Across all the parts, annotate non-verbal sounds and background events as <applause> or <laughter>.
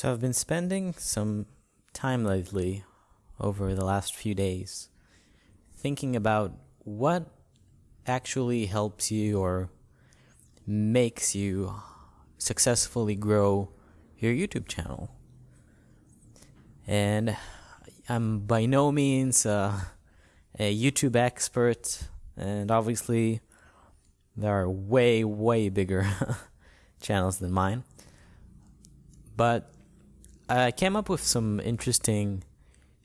So I've been spending some time lately over the last few days thinking about what actually helps you or makes you successfully grow your YouTube channel. And I'm by no means uh, a YouTube expert, and obviously, there are way, way bigger <laughs> channels than mine. But I came up with some interesting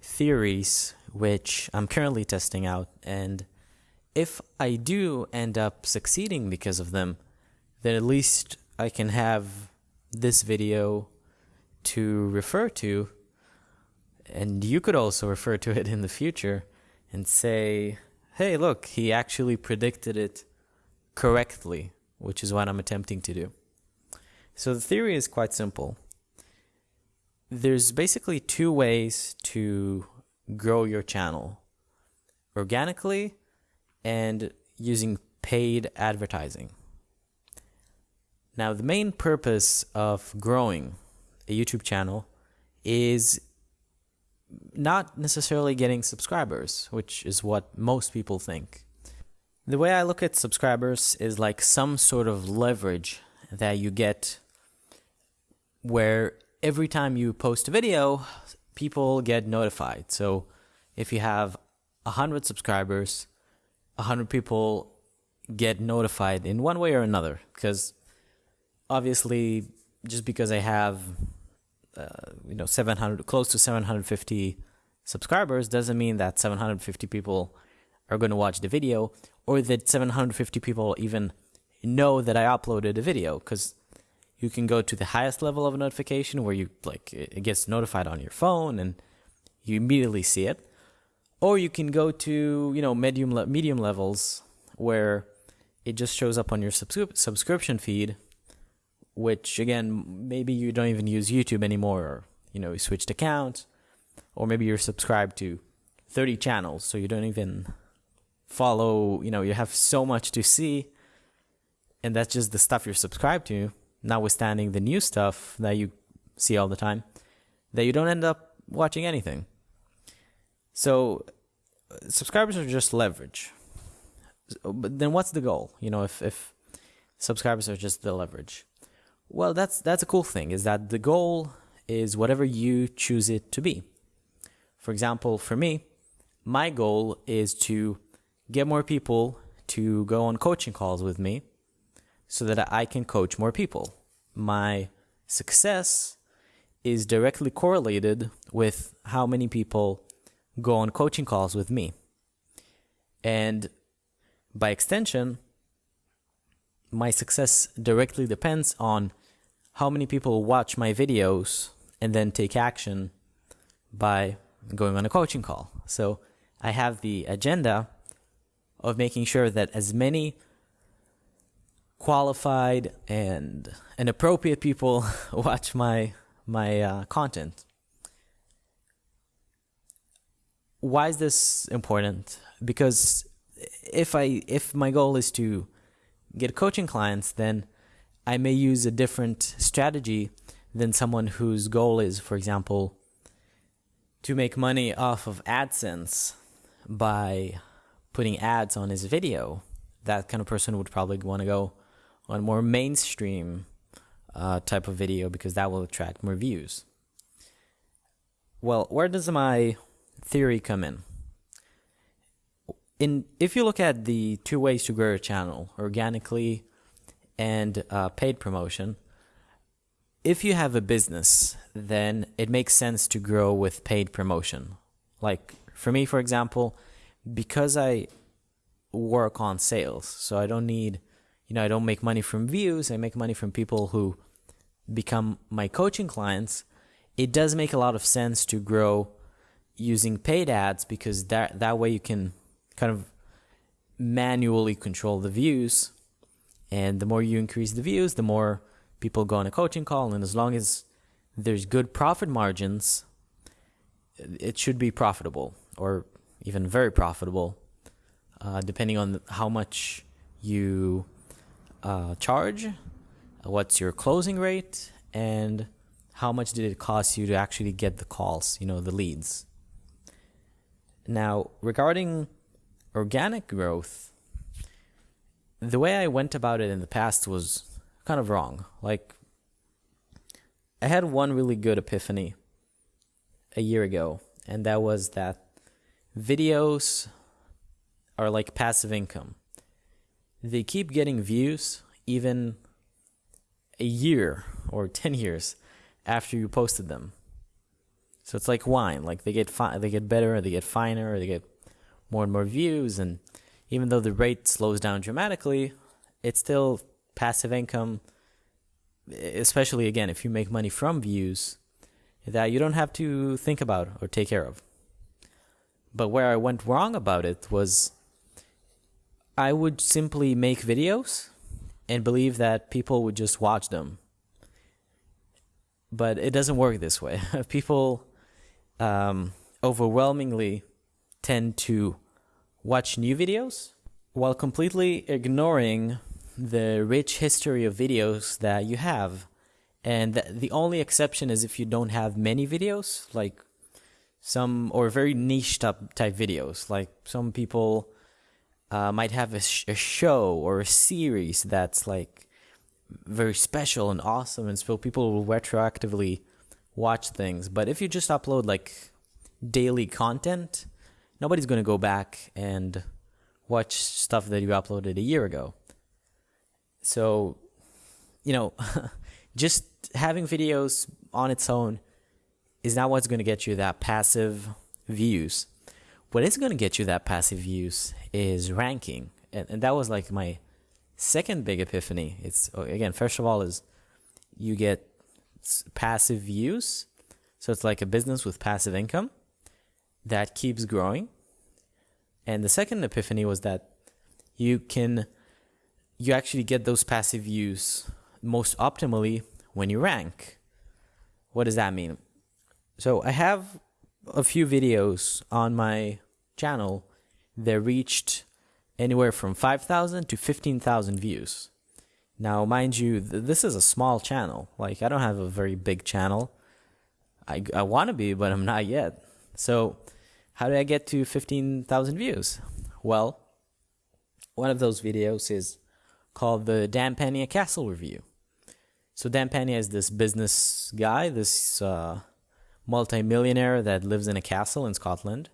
theories which I'm currently testing out. And if I do end up succeeding because of them, then at least I can have this video to refer to. And you could also refer to it in the future and say, hey, look, he actually predicted it correctly, which is what I'm attempting to do. So the theory is quite simple there's basically two ways to grow your channel organically and using paid advertising. Now, the main purpose of growing a YouTube channel is not necessarily getting subscribers, which is what most people think. The way I look at subscribers is like some sort of leverage that you get where every time you post a video, people get notified. So if you have 100 subscribers, 100 people get notified in one way or another. Because obviously, just because I have, uh, you know, 700, close to 750 subscribers doesn't mean that 750 people are going to watch the video or that 750 people even know that I uploaded a video. Because you can go to the highest level of a notification where you like it gets notified on your phone and you immediately see it. Or you can go to you know medium le- medium levels where it just shows up on your subscri- subscription feed which again maybe you don't even use YouTube anymore or you know you switched accounts. Or maybe you're subscribed to 30 channels so you don't even follow you know you have so much to see. And that's just the stuff you're subscribed to notwithstanding the new stuff that you see all the time, that you don't end up watching anything. So subscribers are just leverage. But then what's the goal? You know, if, if subscribers are just the leverage. Well, that's that's a cool thing is that the goal is whatever you choose it to be. For example, for me, my goal is to get more people to go on coaching calls with me so that I can coach more people. My success is directly correlated with how many people go on coaching calls with me. And by extension, my success directly depends on how many people watch my videos and then take action by going on a coaching call. So I have the agenda of making sure that as many qualified and and appropriate people <laughs> watch my my uh, content. Why is this important? Because if I if my goal is to get coaching clients, then I may use a different strategy than someone whose goal is, for example, to make money off of AdSense by putting ads on his video. That kind of person would probably want to go on more mainstream uh, type of video because that will attract more views. Well, where does my theory come in? In if you look at the two ways to grow a channel, organically and uh, paid promotion, if you have a business, then it makes sense to grow with paid promotion. Like for me, for example, because I work on sales, so I don't need you know, I don't make money from views. I make money from people who become my coaching clients. It does make a lot of sense to grow using paid ads because that that way you can kind of manually control the views. And the more you increase the views, the more people go on a coaching call. And as long as there's good profit margins, it should be profitable or even very profitable, uh, depending on how much you uh, charge, what's your closing rate, and how much did it cost you to actually get the calls, you know, the leads. Now, regarding organic growth, the way I went about it in the past was kind of wrong. Like, I had one really good epiphany a year ago, and that was that videos are like passive income. They keep getting views even a year or 10 years after you posted them. So it's like wine, like they get fi- they get better, they get finer, they get more and more views and even though the rate slows down dramatically, it's still passive income especially again if you make money from views that you don't have to think about or take care of. But where I went wrong about it was I would simply make videos and believe that people would just watch them. But it doesn't work this way. <laughs> people um, overwhelmingly tend to watch new videos while completely ignoring the rich history of videos that you have. And the only exception is if you don't have many videos, like some, or very niche type, type videos. Like some people uh, might have a, sh- a show or a series that's like very special and awesome, and so people will retroactively watch things. But if you just upload like daily content, nobody's going to go back and watch stuff that you uploaded a year ago. So, you know, <laughs> just having videos on its own is not what's going to get you that passive views. What is going to get you that passive use is ranking. And, and that was like my second big epiphany. It's, oh, again, first of all, is you get passive views. So it's like a business with passive income that keeps growing. And the second epiphany was that you can you actually get those passive views most optimally when you rank. What does that mean? So I have a few videos on my channel that reached anywhere from 5,000 to 15,000 views. Now, mind you, th- this is a small channel. Like, I don't have a very big channel. I, I want to be, but I'm not yet. So, how did I get to 15,000 views? Well, one of those videos is called the Dan Pena Castle Review. So Dan Pena is this business guy, this uh, multimillionaire that lives in a castle in Scotland,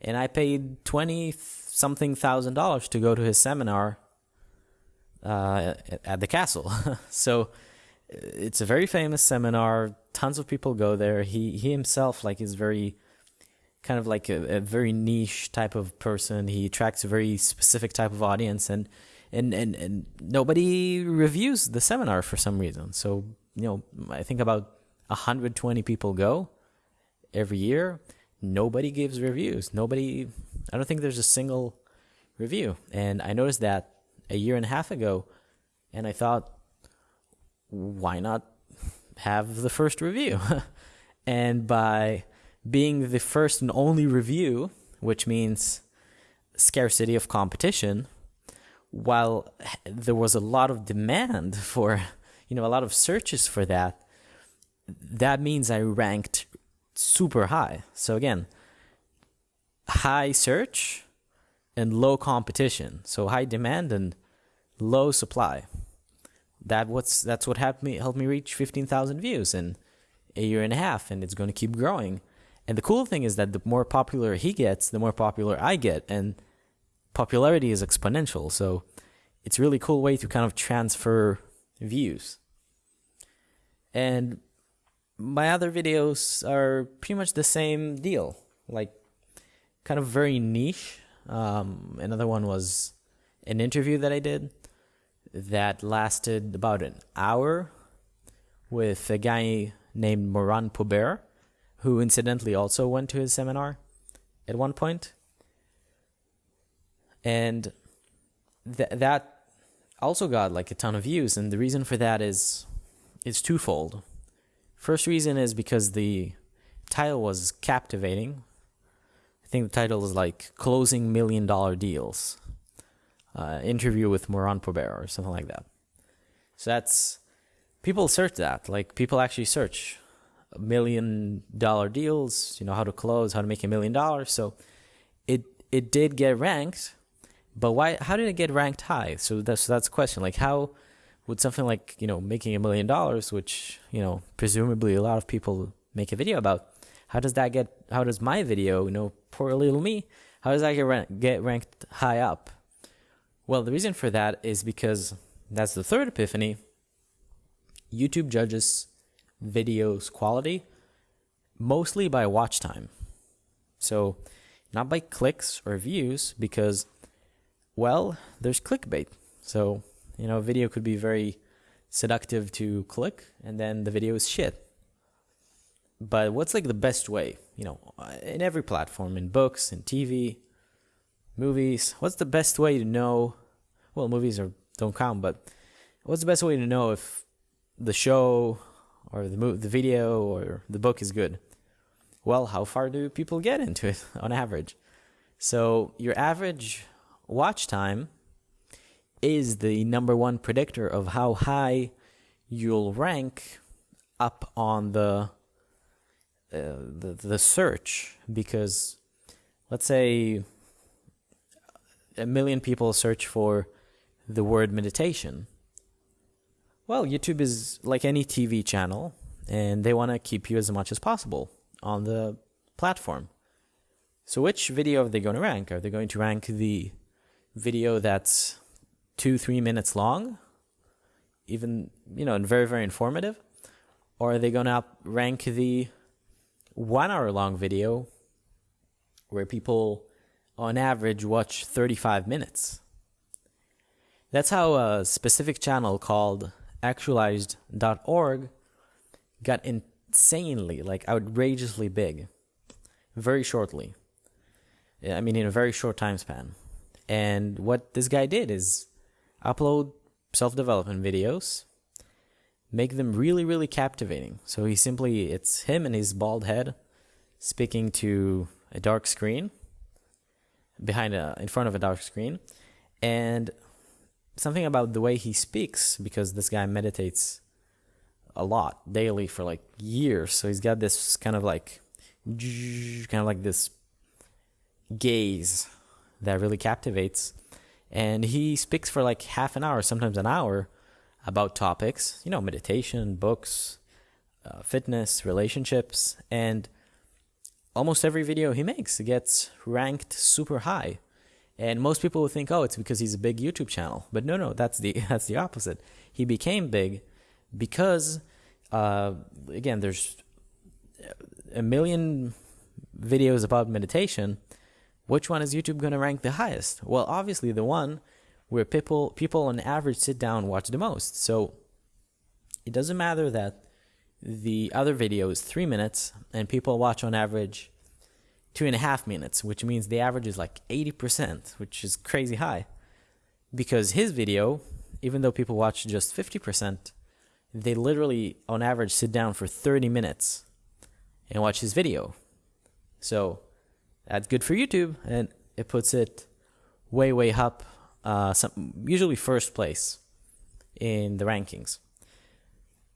and I paid twenty something thousand dollars to go to his seminar uh, at the castle. <laughs> so it's a very famous seminar. Tons of people go there. He he himself like is very kind of like a, a very niche type of person. He attracts a very specific type of audience and and, and, and nobody reviews the seminar for some reason. So, you know, I think about 120 people go every year. Nobody gives reviews. Nobody, I don't think there's a single review. And I noticed that a year and a half ago, and I thought, why not have the first review? <laughs> and by being the first and only review, which means scarcity of competition, while there was a lot of demand <laughs> for, you know, a lot of searches for that, that means I ranked super high. So again, high search and low competition. So high demand and low supply. That what's that's what helped me helped me reach fifteen thousand views in a year and a half, and it's going to keep growing. And the cool thing is that the more popular he gets, the more popular I get, and popularity is exponential. So it's a really cool way to kind of transfer views. And my other videos are pretty much the same deal, like kind of very niche. Um, another one was an interview that I did that lasted about an hour with a guy named Moran Pobert, who incidentally also went to his seminar at one point and th- that also got like a ton of views and the reason for that is it's twofold first reason is because the title was captivating i think the title is like closing million dollar deals uh, interview with moran pobert or something like that so that's people search that like people actually search million dollar deals, you know, how to close, how to make a million dollars. So it it did get ranked, but why how did it get ranked high? So that's that's the question. Like how would something like, you know, making a million dollars, which, you know, presumably a lot of people make a video about, how does that get how does my video, you know, poor little me, how does that get rank, get ranked high up? Well, the reason for that is because that's the third epiphany. YouTube judges videos quality mostly by watch time. So, not by clicks or views because well, there's clickbait. So, you know, video could be very seductive to click and then the video is shit. But what's like the best way, you know, uh, in every platform, in books, in TV, movies, what's the best way to know well, movies are don't count, but what's the best way to know if the show or the mo- the video or the book is good? Well, how far do people get into it <laughs> on average? So your average watch time is the number one predictor of how high you'll rank up on the uh, the, the search because let's say a million people search for the word meditation well, YouTube is like any TV channel, and they want to keep you as much as possible on the platform. So, which video are they going to rank? Are they going to rank the video that's two, three minutes long, even, you know, and very, very informative? Or are they going to rank the one hour long video where people on average watch 35 minutes? That's how a specific channel called actualized.org got insanely, like outrageously big very shortly. I mean, in a very short time span. And what this guy did is upload self development videos, make them really, really captivating. So he simply, it's him and his bald head speaking to a dark screen behind a, in front of a dark screen. And something about the way he speaks because this guy meditates a lot daily for like years. So he's got this kind of like kind of like this gaze that really captivates. And he speaks for like half an hour, sometimes an hour, about topics, you know, meditation, books, uh, fitness, relationships, and almost every video he makes gets ranked super high. And most people would think, oh, it's because he's a big YouTube channel. But no, no, that's the <laughs> that's the opposite. He became big because, uh, again, there's a million videos about meditation. Which one is YouTube going to rank the highest? Well, obviously the one where people people on average sit down watch the most. So it doesn't matter that the other video is three minutes and people watch on average two and a half minutes, which means the average is like 80%, which is crazy high. Because his video, even though people watch just 50%, they literally, on average, sit down for 30 minutes and watch his video. So that's good for YouTube, and it puts it way, way up, uh, some, usually first place in the rankings.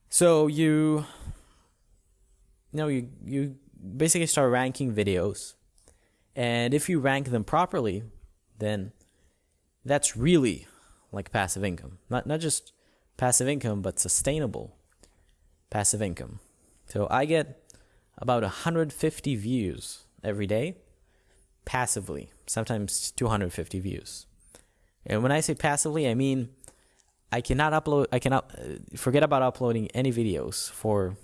So you, you know, you, you basically start ranking videos. And if you rank them properly, then that's really like passive income. Not not just passive income, but sustainable passive income. So I get about 150 views every day passively, sometimes 250 views. And when I say passively, I mean I cannot upload I cannot uh, forget about uploading any videos for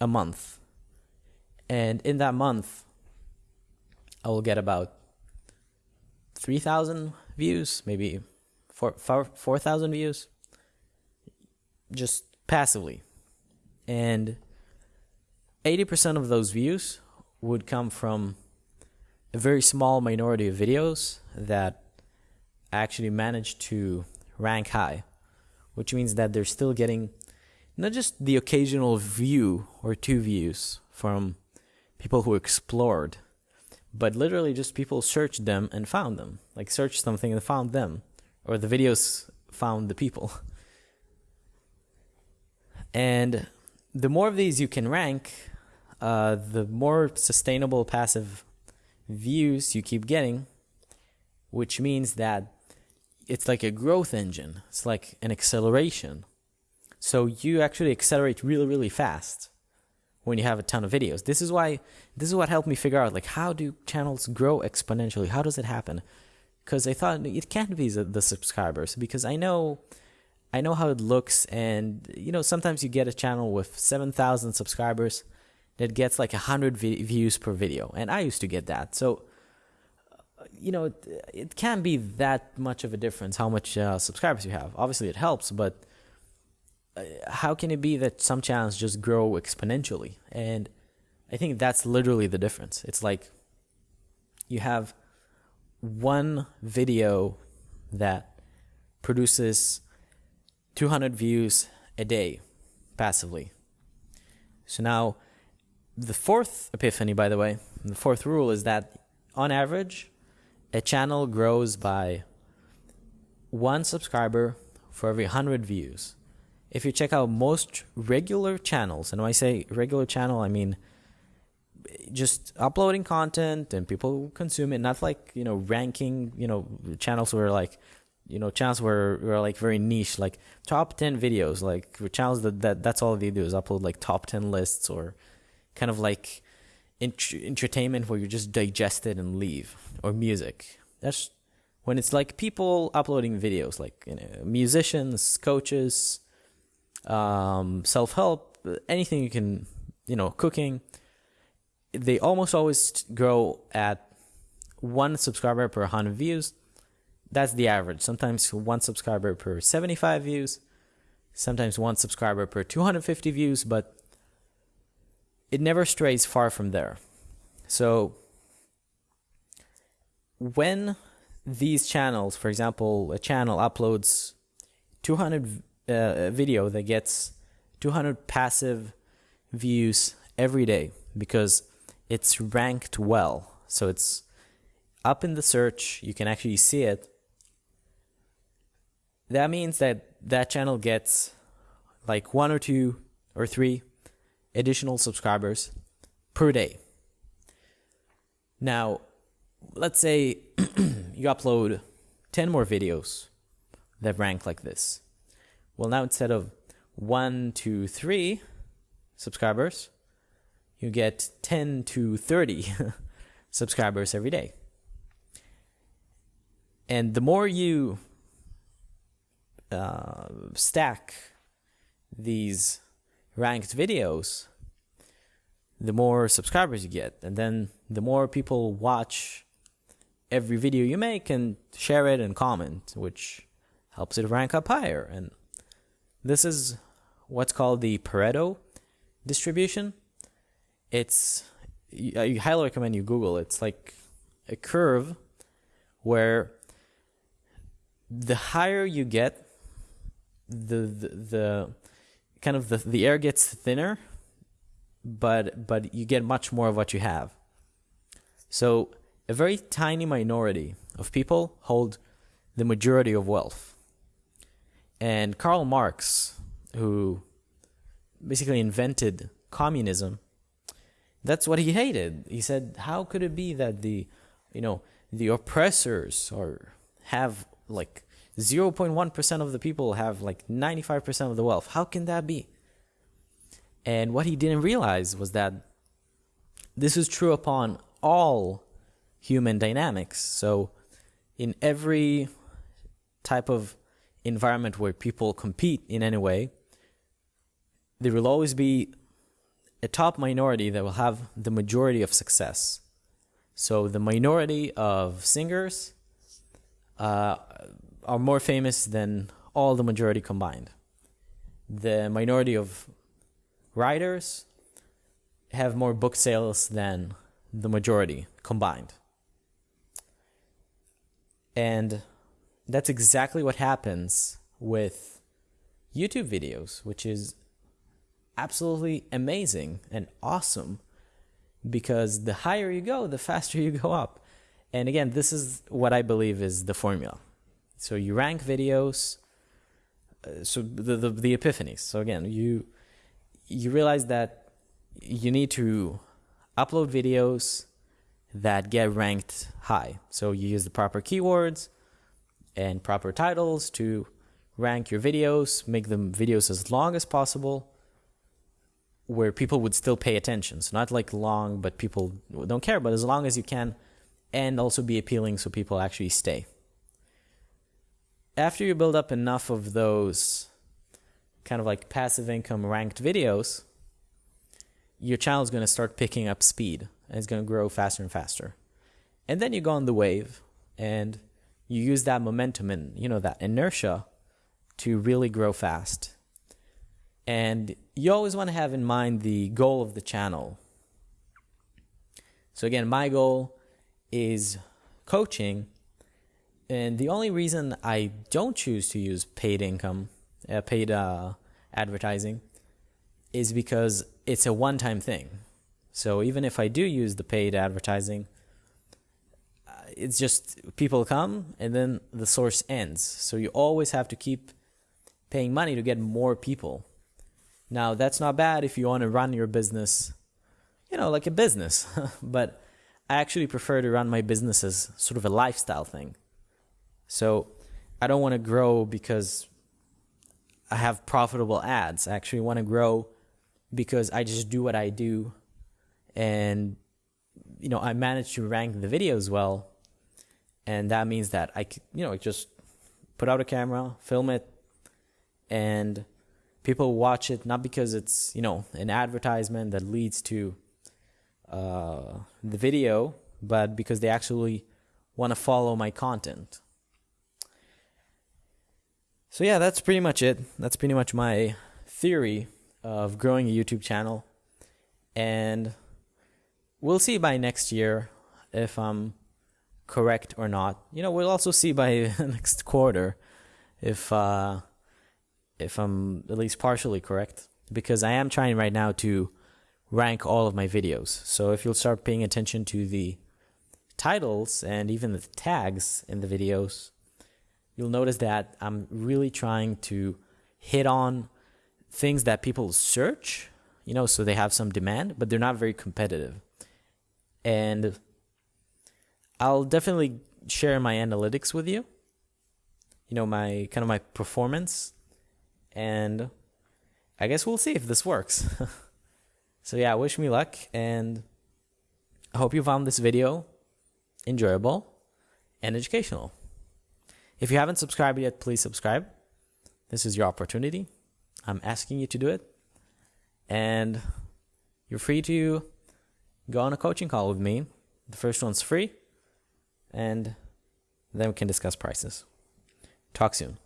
a month and in that month, I will get about 3,000 views, maybe 4,000 4, 4, views, just passively. And 80% of those views would come from a very small minority of videos that actually manage to rank high, which means that they're still getting not just the occasional view or two views from people who explored, but literally just people searched them and found them. Like searched something and found them, or the videos found the people. <laughs> And the more of these you can rank, uh, the more sustainable passive views you keep getting, which means that it's like a growth engine. It's like an acceleration. So you actually accelerate really, really fast when you have a ton of videos. This is why this is what helped me figure out like how do channels grow exponentially? How does it happen? Because I thought it can't be the, the subscribers because I know I know how it looks and you know sometimes you get a channel with 7,000 subscribers that gets like 100 vi- views per video and I used to get that. So you know it, it can't be that much of a difference how much uh, subscribers you have. Obviously it helps, but uh, how can it be that some channels just grow exponentially? And I think that's literally the difference. It's like you have one video that produces 200 views a day passively. So now, the fourth epiphany, by the way, the fourth rule is that on average, a channel grows by one subscriber for every 100 views. If you check out most regular channels, and when I say regular channel, I mean just uploading content and people consume it, not like, you know, ranking, you know, channels where like, you know, channels where are like very niche, like top 10 videos, like channels that, that that's all they do is upload like top 10 lists or kind of like ent- entertainment where you just digest it and leave or music. That's when it's like people uploading videos, like you know, musicians, coaches, um, self help, anything you can, you know, cooking. They almost always grow at one subscriber per 100 views. That's the average. Sometimes one subscriber per 75 views, sometimes one subscriber per 250 views, but it never strays far from there. So when these channels, for example, a channel uploads 200 uh, video that gets 200 passive views every day because it's ranked well. So it's up in the search, you can actually see it. That means that that channel gets like one or two or three additional subscribers per day. Now, let's say <clears throat> you upload 10 more videos that rank like this. Well, now instead of one to three subscribers, you get 10 to 30 <laughs> subscribers every day. And the more you uh, stack these ranked videos, the more subscribers you get. And then the more people watch every video you make and share it and comment, which helps it rank up higher. And this is what's called the Pareto distribution. It's I highly recommend you Google. It's like a curve where the higher you get, the the, the kind of the, the air gets thinner, but but you get much more of what you have. So a very tiny minority of people hold the majority of wealth. And Karl Marx, who basically invented communism, that's what he hated. He said, "How could it be that the, you know, the oppressors or have like 0.1% of the people have like 95% of the wealth? How can that be?" And what he didn't realize was that this is true upon all human dynamics. So, in every type of environment where people compete in any way, there will always be a top minority that will have the majority of success. So the minority of singers uh, are more famous than all the majority combined. The minority of writers have more book sales than the majority combined. And that's exactly what happens with YouTube videos, which is absolutely amazing and awesome because the higher you go, the faster you go up. And again, this is what I believe is the formula. So you rank videos, uh, so the, the the epiphanies. So again, you you realize that you need to upload videos that get ranked high. So you use the proper keywords and proper titles to rank your videos, make them videos as long as possible where people would still pay attention. So not like long, but people don't care, but as long as you can and also be appealing so people actually stay. After you build up enough of those kind of like passive income ranked videos, your channel is going to start picking up speed and it's going to grow faster and faster. And then you go on the wave and you use that momentum and, you know, that inertia to really grow fast. And you always want to have in mind the goal of the channel. So again, my goal is coaching. And the only reason I don't choose to use paid income, uh, paid uh, advertising, is because it's a one time thing. So even if I do use the paid advertising, uh, it's just people come and then the source ends. So you always have to keep paying money to get more people. Now, that's not bad if you want to run your business, you know, like a business, <laughs> but I actually prefer to run my business as sort of a lifestyle thing. So I don't want to grow because I have profitable ads. I actually want to grow because I just do what I do and you know, I manage to rank the videos well. And that means that I you know, just put out a camera, film it and people watch it not because it's, you know, an advertisement that leads to uh, the video, but because they actually want to follow my content. So yeah, that's pretty much it. That's pretty much my theory of growing a YouTube channel. And we'll see by next year if I'm correct or not. You know, we'll also see by <laughs> next quarter if uh, if I'm at least partially correct because I am trying right now to rank all of my videos. So if you'll start paying attention to the titles and even the tags in the videos, you'll notice that I'm really trying to hit on things that people search, you know, so they have some demand, but they're not very competitive. And I'll definitely share my analytics with you. You know, my kind of my performance. And I guess we'll see if this works. <laughs> so yeah, wish me luck and I hope you found this video enjoyable and educational. If you haven't subscribed yet, please subscribe. This is your opportunity. I'm asking you to do it. And you're free to go on a coaching call with me. The first one's free. And then we can discuss prices. Talk soon.